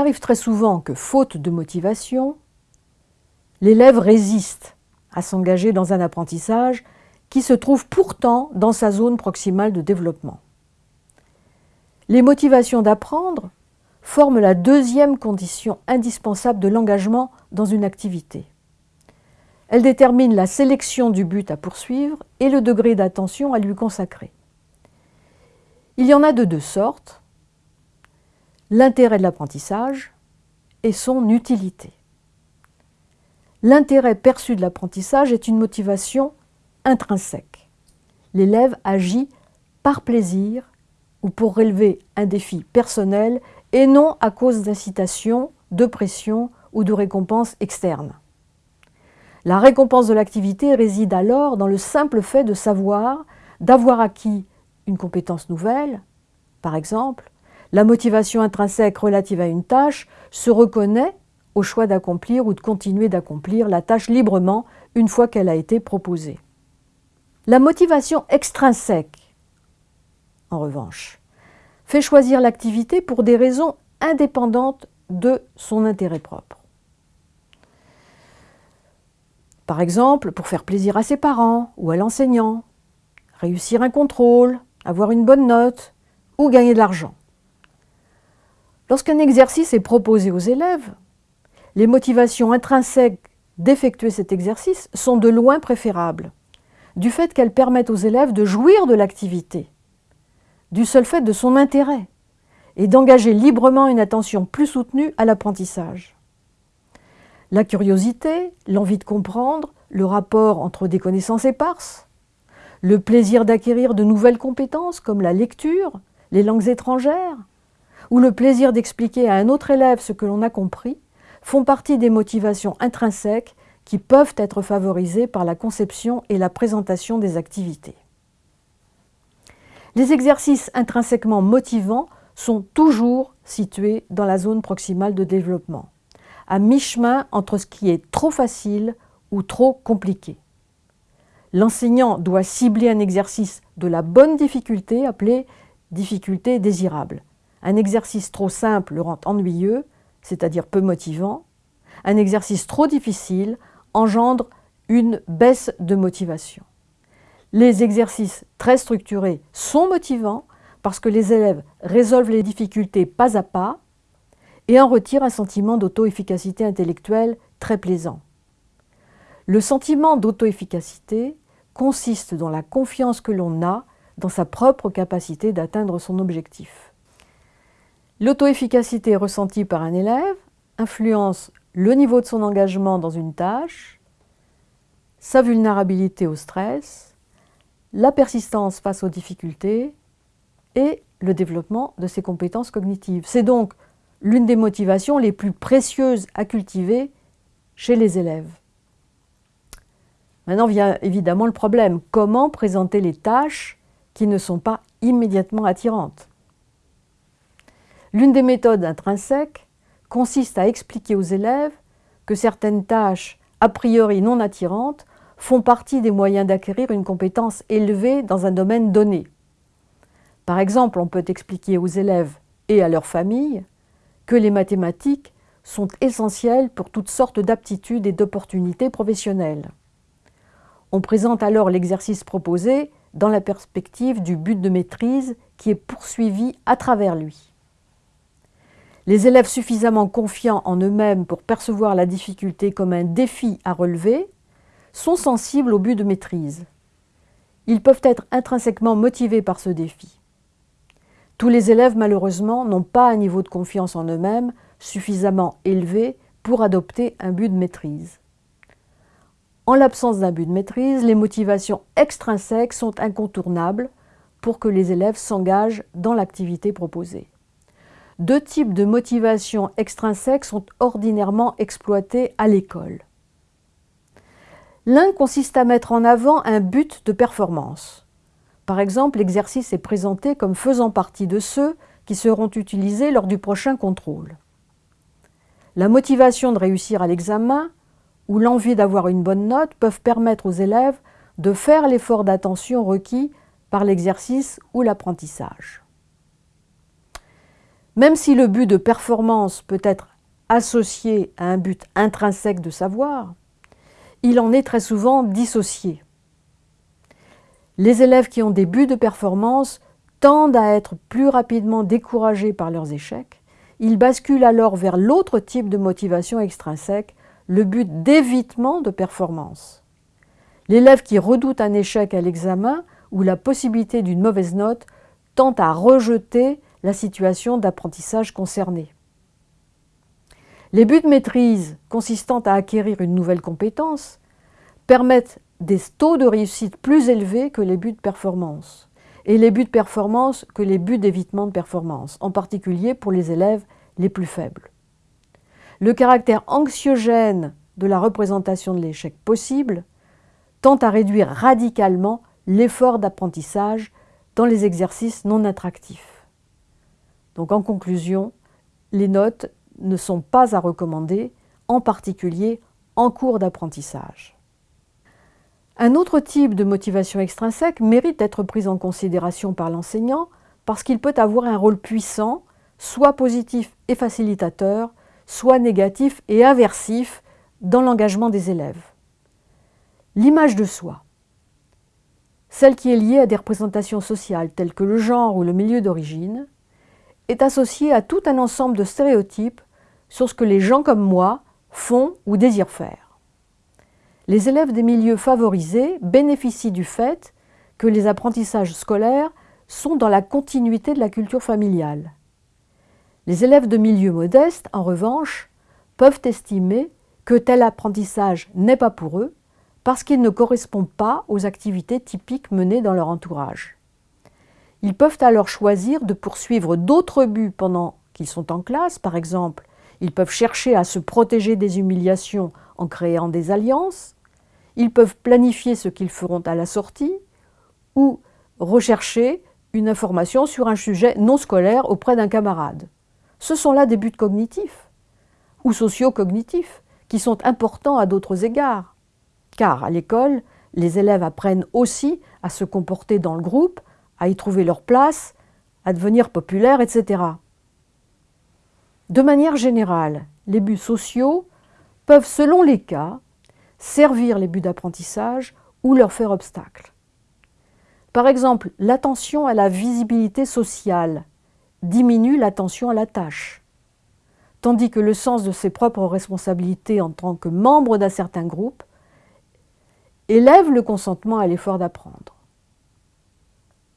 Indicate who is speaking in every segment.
Speaker 1: arrive très souvent que, faute de motivation, l'élève résiste à s'engager dans un apprentissage qui se trouve pourtant dans sa zone proximale de développement. Les motivations d'apprendre forment la deuxième condition indispensable de l'engagement dans une activité. Elles déterminent la sélection du but à poursuivre et le degré d'attention à lui consacrer. Il y en a de deux sortes, l'intérêt de l'apprentissage et son utilité. L'intérêt perçu de l'apprentissage est une motivation intrinsèque. L'élève agit par plaisir ou pour relever un défi personnel et non à cause d'incitation, de pression ou de récompense externe. La récompense de l'activité réside alors dans le simple fait de savoir, d'avoir acquis une compétence nouvelle. Par exemple, la motivation intrinsèque relative à une tâche se reconnaît au choix d'accomplir ou de continuer d'accomplir la tâche librement une fois qu'elle a été proposée. La motivation extrinsèque, en revanche, fait choisir l'activité pour des raisons indépendantes de son intérêt propre. Par exemple, pour faire plaisir à ses parents ou à l'enseignant, réussir un contrôle, avoir une bonne note ou gagner de l'argent. Lorsqu'un exercice est proposé aux élèves, les motivations intrinsèques d'effectuer cet exercice sont de loin préférables, du fait qu'elles permettent aux élèves de jouir de l'activité du seul fait de son intérêt et d'engager librement une attention plus soutenue à l'apprentissage. La curiosité, l'envie de comprendre, le rapport entre des connaissances éparses, le plaisir d'acquérir de nouvelles compétences comme la lecture, les langues étrangères, ou le plaisir d'expliquer à un autre élève ce que l'on a compris, font partie des motivations intrinsèques qui peuvent être favorisées par la conception et la présentation des activités. Les exercices intrinsèquement motivants sont toujours situés dans la zone proximale de développement, à mi-chemin entre ce qui est trop facile ou trop compliqué. L'enseignant doit cibler un exercice de la bonne difficulté appelé difficulté désirable. Un exercice trop simple le rend ennuyeux, c'est-à-dire peu motivant. Un exercice trop difficile engendre une baisse de motivation. Les exercices très structurés sont motivants parce que les élèves résolvent les difficultés pas à pas et en retirent un sentiment d'auto-efficacité intellectuelle très plaisant. Le sentiment d'auto-efficacité consiste dans la confiance que l'on a dans sa propre capacité d'atteindre son objectif. L'auto-efficacité ressentie par un élève influence le niveau de son engagement dans une tâche, sa vulnérabilité au stress, la persistance face aux difficultés et le développement de ses compétences cognitives. C'est donc l'une des motivations les plus précieuses à cultiver chez les élèves. Maintenant vient évidemment le problème. Comment présenter les tâches qui ne sont pas immédiatement attirantes? L'une des méthodes intrinsèques consiste à expliquer aux élèves que certaines tâches a priori non attirantes font partie des moyens d'acquérir une compétence élevée dans un domaine donné. Par exemple, on peut expliquer aux élèves et à leurs familles que les mathématiques sont essentielles pour toutes sortes d'aptitudes et d'opportunités professionnelles. On présente alors l'exercice proposé dans la perspective du but de maîtrise qui est poursuivi à travers lui. Les élèves suffisamment confiants en eux-mêmes pour percevoir la difficulté comme un défi à relever sont sensibles au but de maîtrise. Ils peuvent être intrinsèquement motivés par ce défi. Tous les élèves, malheureusement, n'ont pas un niveau de confiance en eux-mêmes suffisamment élevé pour adopter un but de maîtrise. En l'absence d'un but de maîtrise, les motivations extrinsèques sont incontournables pour que les élèves s'engagent dans l'activité proposée. Deux types de motivations extrinsèques sont ordinairement exploités à l'école. L'un consiste à mettre en avant un but de performance. Par exemple, l'exercice est présenté comme faisant partie de ceux qui seront utilisés lors du prochain contrôle. La motivation de réussir à l'examen ou l'envie d'avoir une bonne note peuvent permettre aux élèves de faire l'effort d'attention requis par l'exercice ou l'apprentissage. Même si le but de performance peut être associé à un but intrinsèque de savoir, il en est très souvent dissocié. Les élèves qui ont des buts de performance tendent à être plus rapidement découragés par leurs échecs. Ils basculent alors vers l'autre type de motivation extrinsèque, le but d'évitement de performance. L'élève qui redoute un échec à l'examen ou la possibilité d'une mauvaise note tend à rejeter la situation d'apprentissage concernée. Les buts de maîtrise consistant à acquérir une nouvelle compétence permettent des taux de réussite plus élevés que les buts de performance et les buts de performance que les buts d'évitement de performance, en particulier pour les élèves les plus faibles. Le caractère anxiogène de la représentation de l'échec possible tend à réduire radicalement l'effort d'apprentissage dans les exercices non attractifs. Donc en conclusion, les notes ne sont pas à recommander, en particulier en cours d'apprentissage. Un autre type de motivation extrinsèque mérite d'être pris en considération par l'enseignant parce qu'il peut avoir un rôle puissant, soit positif et facilitateur, soit négatif et aversif dans l'engagement des élèves. L'image de soi, celle qui est liée à des représentations sociales telles que le genre ou le milieu d'origine, est associée à tout un ensemble de stéréotypes sur ce que les gens comme moi font ou désirent faire. Les élèves des milieux favorisés bénéficient du fait que les apprentissages scolaires sont dans la continuité de la culture familiale. Les élèves de milieux modestes, en revanche, peuvent estimer que tel apprentissage n'est pas pour eux parce qu'il ne correspond pas aux activités typiques menées dans leur entourage. Ils peuvent alors choisir de poursuivre d'autres buts pendant qu'ils sont en classe, par exemple ils peuvent chercher à se protéger des humiliations en créant des alliances. Ils peuvent planifier ce qu'ils feront à la sortie ou rechercher une information sur un sujet non scolaire auprès d'un camarade. Ce sont là des buts cognitifs ou socio-cognitifs qui sont importants à d'autres égards. Car à l'école, les élèves apprennent aussi à se comporter dans le groupe, à y trouver leur place, à devenir populaires, etc. De manière générale, les buts sociaux peuvent, selon les cas, servir les buts d'apprentissage ou leur faire obstacle. Par exemple, l'attention à la visibilité sociale diminue l'attention à la tâche, tandis que le sens de ses propres responsabilités en tant que membre d'un certain groupe élève le consentement à l'effort d'apprendre.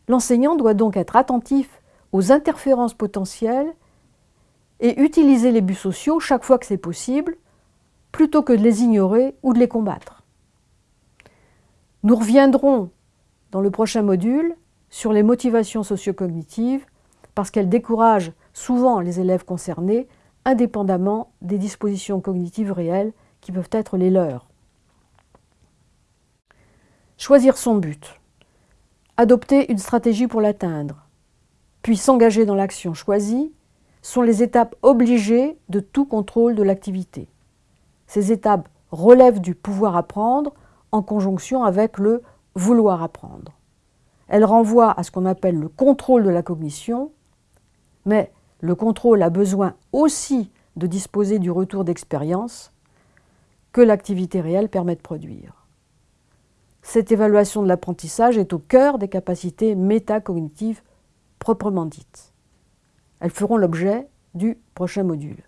Speaker 1: L'enseignant doit donc être attentif aux interférences potentielles et utiliser les buts sociaux chaque fois que c'est possible, plutôt que de les ignorer ou de les combattre. Nous reviendrons dans le prochain module sur les motivations sociocognitives parce qu'elles découragent souvent les élèves concernés indépendamment des dispositions cognitives réelles qui peuvent être les leurs. Choisir son but, adopter une stratégie pour l'atteindre, puis s'engager dans l'action choisie sont les étapes obligées de tout contrôle de l'activité. Ces étapes relèvent du pouvoir apprendre en conjonction avec le vouloir apprendre. Elles renvoient à ce qu'on appelle le contrôle de la cognition, mais le contrôle a besoin aussi de disposer du retour d'expérience que l'activité réelle permet de produire. Cette évaluation de l'apprentissage est au cœur des capacités métacognitives proprement dites. Elles feront l'objet du prochain module.